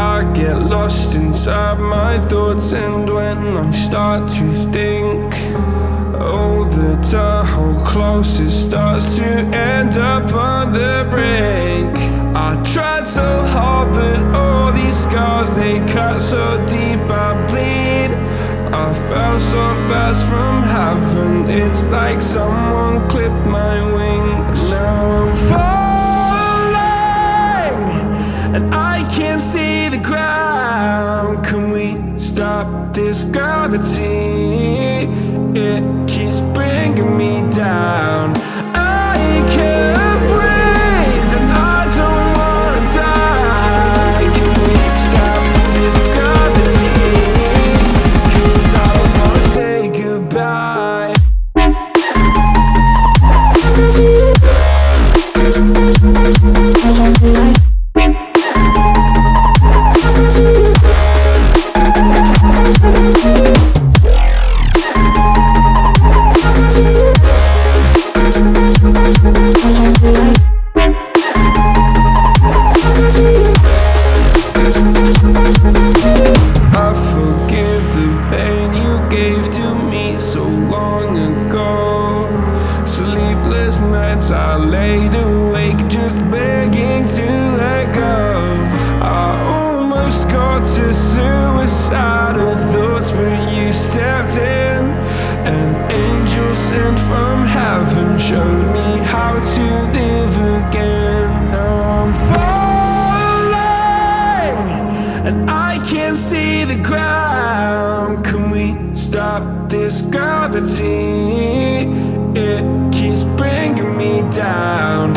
I get lost inside my thoughts And when I start to think Oh, the Tahoe closest starts to end up on the brink. I tried so hard, but all these scars They cut so deep, I bleed. I fell so fast from heaven It's like someone clipped my wings. Now I'm falling And I can't see the ground Can we stop this gravity? It keeps bringing me down suicidal thoughts, but you stepped in. An angel sent from heaven showed me how to live again. Now I'm falling and I can't see the ground. Can we stop this gravity? It keeps bringing me down.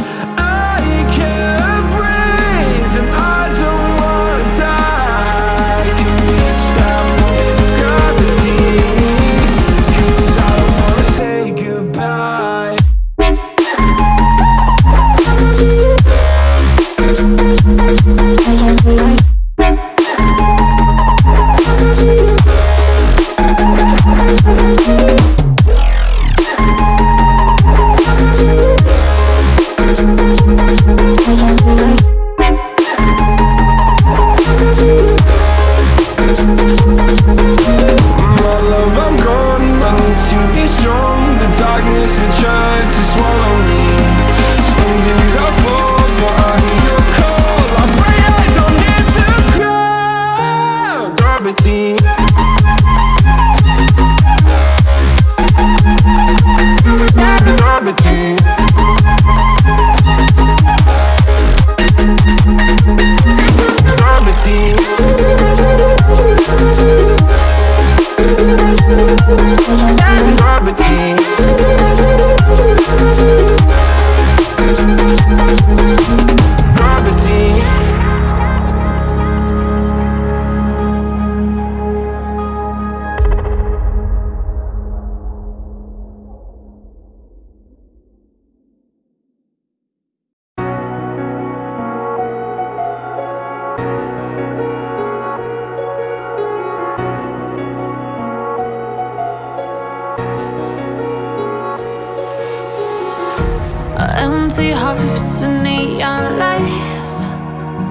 Hearts and neon lights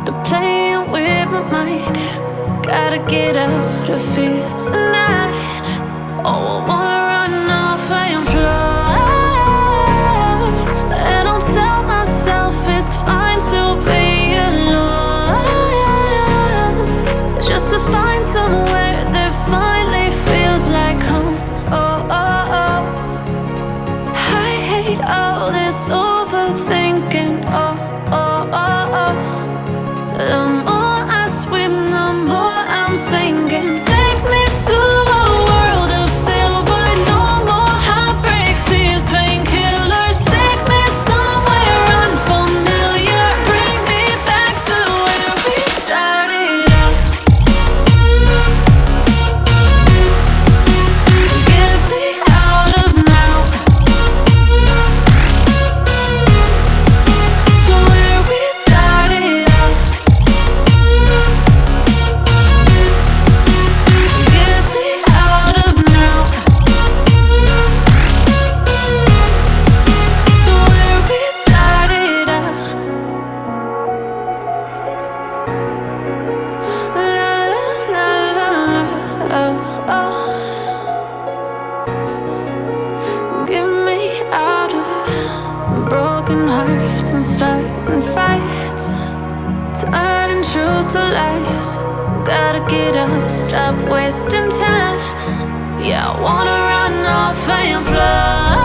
They're playing with my mind. Gotta get out of here tonight and starting fights, turning truth to lies. Gotta get up, stop wasting time. Yeah, I wanna run off and fly.